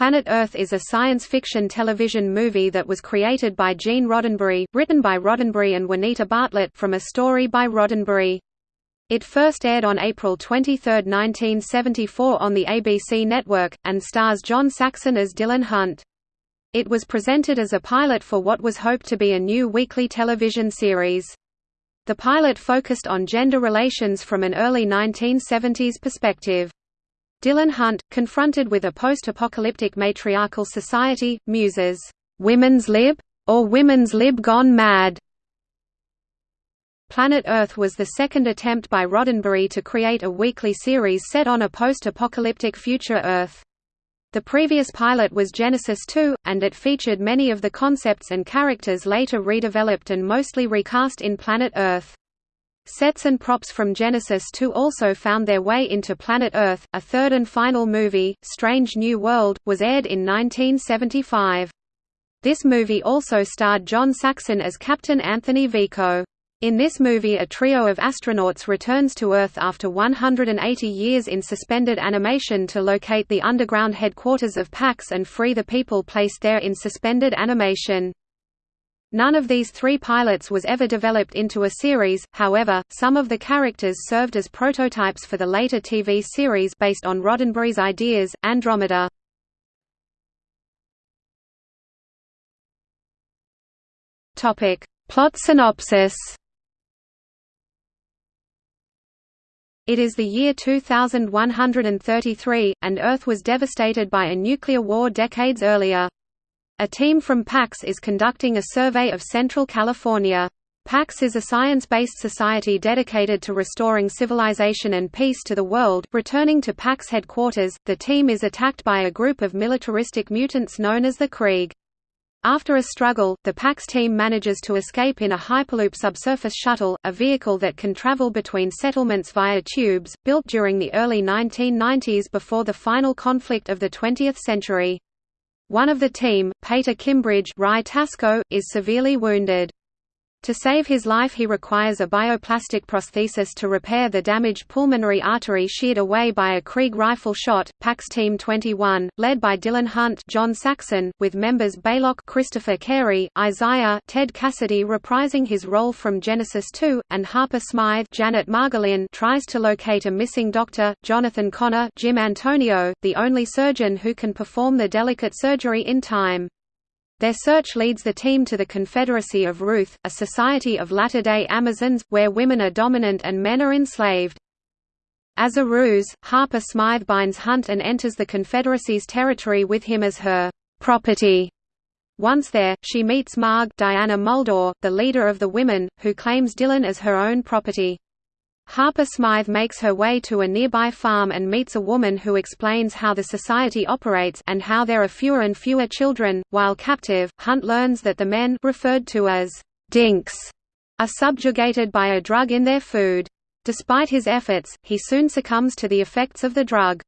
Planet Earth is a science fiction television movie that was created by Gene Roddenberry, written by Roddenberry and Juanita Bartlett from a story by Roddenberry. It first aired on April 23, 1974 on the ABC network, and stars John Saxon as Dylan Hunt. It was presented as a pilot for what was hoped to be a new weekly television series. The pilot focused on gender relations from an early 1970s perspective. Dylan Hunt, confronted with a post-apocalyptic matriarchal society, muses, "'Women's Lib? Or Women's Lib Gone Mad?' Planet Earth was the second attempt by Roddenberry to create a weekly series set on a post-apocalyptic future Earth. The previous pilot was Genesis 2, and it featured many of the concepts and characters later redeveloped and mostly recast in Planet Earth. Sets and props from Genesis 2 also found their way into Planet Earth. A third and final movie, Strange New World, was aired in 1975. This movie also starred John Saxon as Captain Anthony Vico. In this movie a trio of astronauts returns to Earth after 180 years in suspended animation to locate the underground headquarters of Pax and free the people placed there in suspended animation. None of these three pilots was ever developed into a series, however, some of the characters served as prototypes for the later TV series based on Roddenberry's ideas, Andromeda. Plot synopsis It is the year 2133, and Earth was devastated by a nuclear war decades earlier. A team from PAX is conducting a survey of Central California. PAX is a science-based society dedicated to restoring civilization and peace to the world. Returning to PAX headquarters, the team is attacked by a group of militaristic mutants known as the Krieg. After a struggle, the PAX team manages to escape in a Hyperloop subsurface shuttle, a vehicle that can travel between settlements via tubes, built during the early 1990s before the final conflict of the 20th century. One of the team, Pater Kimbridge is severely wounded. To save his life he requires a bioplastic prosthesis to repair the damaged pulmonary artery sheared away by a Krieg rifle shot. PAX Team 21, led by Dylan Hunt John Saxon, with members Baylock Christopher Carey, Isaiah Ted Cassidy reprising his role from Genesis 2, and Harper Smythe Janet Margolin tries to locate a missing doctor, Jonathan Connor Jim Antonio, the only surgeon who can perform the delicate surgery in time. Their search leads the team to the Confederacy of Ruth, a society of latter-day Amazons, where women are dominant and men are enslaved. As a ruse, Harper Smythe binds Hunt and enters the Confederacy's territory with him as her property. Once there, she meets Marg Diana Muldaur, the leader of the women, who claims Dylan as her own property. Harper Smythe makes her way to a nearby farm and meets a woman who explains how the society operates and how there are fewer and fewer children. While captive, Hunt learns that the men referred to as dinks are subjugated by a drug in their food. Despite his efforts, he soon succumbs to the effects of the drug.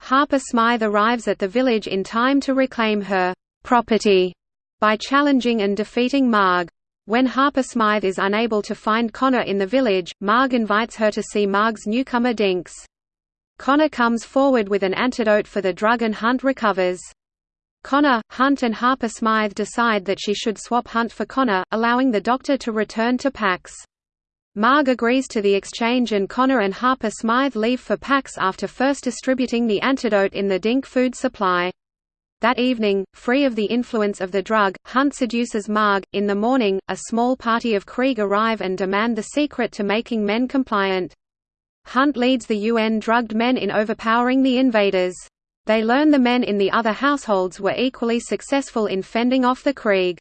Harper Smythe arrives at the village in time to reclaim her property by challenging and defeating Marg. When Harper Smythe is unable to find Connor in the village, Marg invites her to see Marg's newcomer Dinks. Connor comes forward with an antidote for the drug and Hunt recovers. Connor, Hunt and Harper Smythe decide that she should swap Hunt for Connor, allowing the doctor to return to Pax. Marg agrees to the exchange and Connor and Harper Smythe leave for Pax after first distributing the antidote in the Dink food supply. That evening, free of the influence of the drug, Hunt seduces Marg. In the morning, a small party of Krieg arrive and demand the secret to making men compliant. Hunt leads the UN drugged men in overpowering the invaders. They learn the men in the other households were equally successful in fending off the Krieg.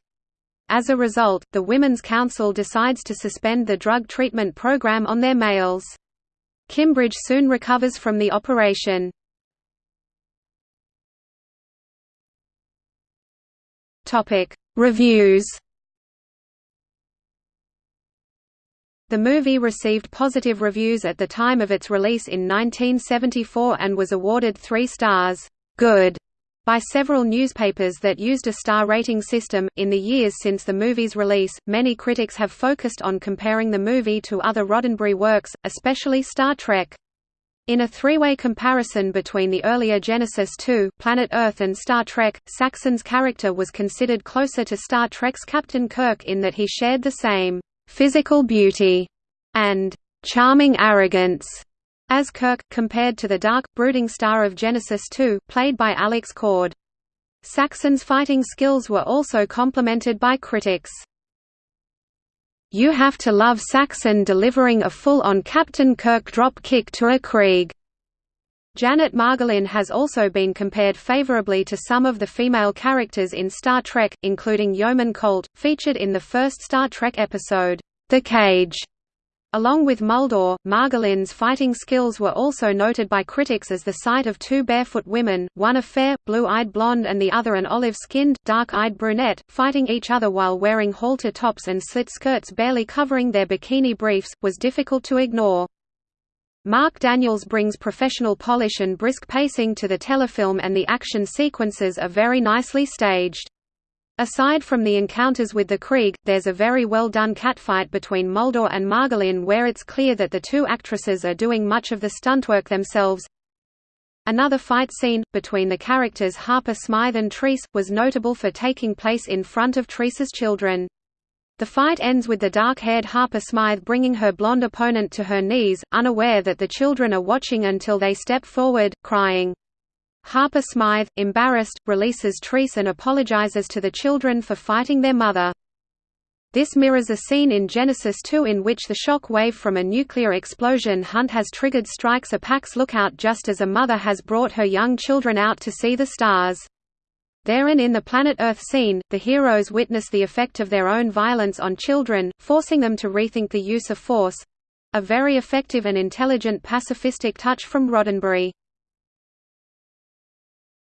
As a result, the Women's Council decides to suspend the drug treatment program on their males. Kimbridge soon recovers from the operation. Topic: Reviews. The movie received positive reviews at the time of its release in 1974 and was awarded 3 stars good by several newspapers that used a star rating system. In the years since the movie's release, many critics have focused on comparing the movie to other Roddenberry works, especially Star Trek. In a three-way comparison between the earlier Genesis 2, Planet Earth and Star Trek, Saxon's character was considered closer to Star Trek's Captain Kirk in that he shared the same «physical beauty» and «charming arrogance» as Kirk, compared to the dark, brooding star of Genesis 2, played by Alex Cord. Saxon's fighting skills were also complimented by critics. You have to love Saxon delivering a full-on Captain Kirk drop kick to a Krieg. Janet Margolin has also been compared favorably to some of the female characters in Star Trek, including Yeoman Colt, featured in the first Star Trek episode, The Cage. Along with Muldaur, Margolin's fighting skills were also noted by critics as the sight of two barefoot women, one a fair, blue-eyed blonde and the other an olive-skinned, dark-eyed brunette, fighting each other while wearing halter tops and slit skirts barely covering their bikini briefs, was difficult to ignore. Marc Daniels brings professional polish and brisk pacing to the telefilm and the action sequences are very nicely staged. Aside from the encounters with the Krieg, there's a very well done catfight between Muldaur and Margolin where it's clear that the two actresses are doing much of the stuntwork themselves. Another fight scene, between the characters Harper Smythe and Treece, was notable for taking place in front of Treece's children. The fight ends with the dark-haired Harper Smythe bringing her blonde opponent to her knees, unaware that the children are watching until they step forward, crying, Harper Smythe, embarrassed, releases Treece and apologizes to the children for fighting their mother. This mirrors a scene in Genesis 2 in which the shock wave from a nuclear explosion hunt has triggered strikes a Pax lookout just as a mother has brought her young children out to see the stars. There and in the Planet Earth scene, the heroes witness the effect of their own violence on children, forcing them to rethink the use of force—a very effective and intelligent pacifistic touch from Roddenberry.